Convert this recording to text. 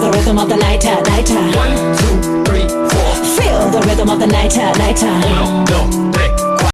rhythm of the nighter, nighter. One, two, three, four. Feel the rhythm of the nighter, nighter. Uno.